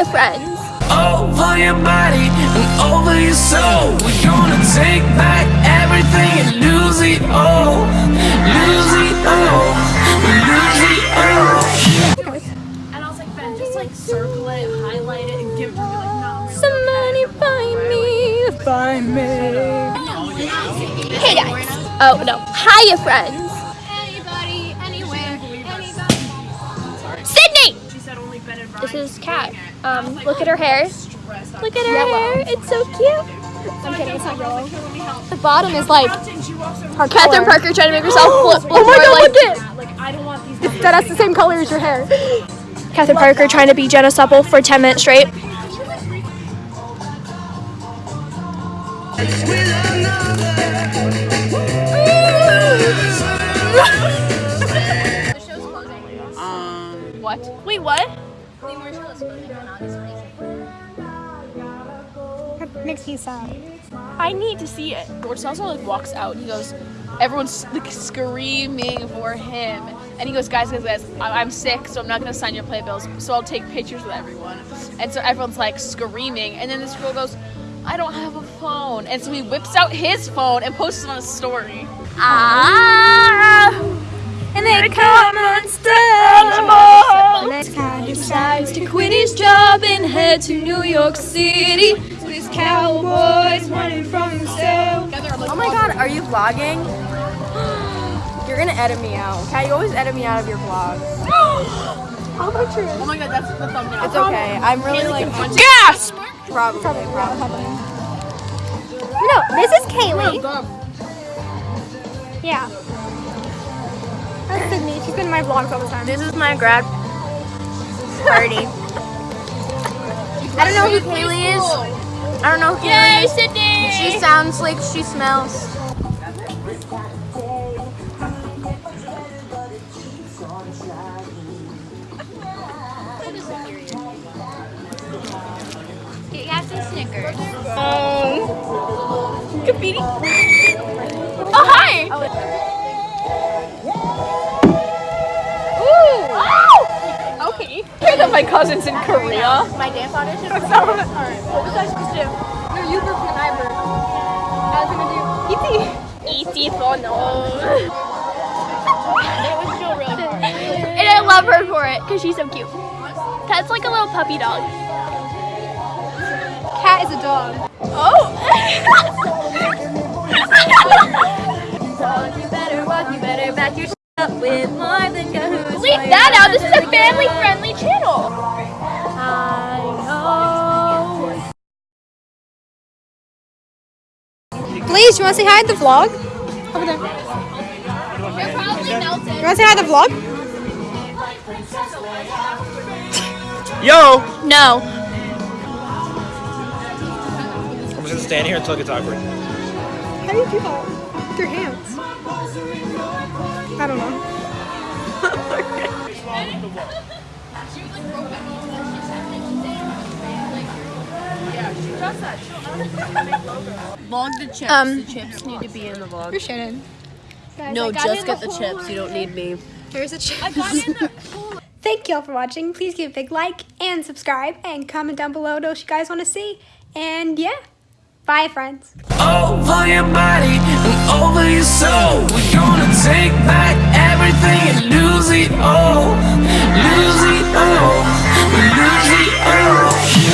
Hiya, friends. Over your body and over your soul. We're gonna take back everything and lose it all. Lose it all. Lose it all. And I was like, Ben, just like circle it, highlight it, and give it to me. Like, no, really. Somebody find me, find me. Hey guys. Oh no. Hiya, friends. Anybody, anywhere, anybody. Sydney. She said only Ben and Brian. This is Kat. Um, look at her hair. Look at her hair. It's so cute. I'm kidding. It's not yellow. Let me help. The bottom is like And she her Catherine Parker trying to make herself flip. Oh my god, look like, at Like, I don't want these. that. That's the same color as your hair. Catherine Parker trying to be Jenna Supple for 10 minutes straight. What? Wait, what? Makes me sad. I need to see it. George Salazar like walks out. He goes, everyone's like screaming for him, and he goes, guys, guys, guys, I- I'm sick, so I'm not gonna sign your playbills. So I'll take pictures with everyone. And so everyone's like screaming, and then this girl goes, I don't have a phone, and so he whips out his phone and posts it on a story. Ah, decides to quit his job and head to New York City. This cowboy's running from himself. Oh my god, are you vlogging? You're gonna edit me out. Kat, you always edit me out of your vlogs. How about you? Oh my god, that's the thumbnail. It's okay. I'm really like Gasp! probably. probably. No, this is Kaylee. Yeah. That's Sydney. She's been in my vlogs all the time. This is my grad party. I don't know who Kaylee is. I don't know who Kaylee Yay, is. Sydney! She sounds like she smells. You have some Snickers. Um, graffiti. Oh, hi! Ooh! Oh! Okay. Hear that my cousin's in Korea. My dance audition. What was I supposed to do? No, you were and I were. I was gonna do E.T. E.T. for no. It was still really hard. And I love her for it because she's so cute. That's like a little puppy dog. Cat is a dog. Oh! You better walk, you better back your with more than Yahoo's. Leave that out. This is a family friendly channel. I know. Please, you wanna say hi to the vlog? Over there. You're probably melted. You wanna say hi to the vlog? Yo! No. I'm just gonna stand here until it gets awkward. How do you do that? With your hands. I don't know. Vlog the chips. Um, the chips need to be in the vlog. Where's Shannon? No, just get the chips. You don't need me. Here's a chip. Thank y'all for watching. Please give a big like and subscribe and comment down below what else you guys want to see. And yeah, bye friends. Over your body and over your soul. We're gonna take back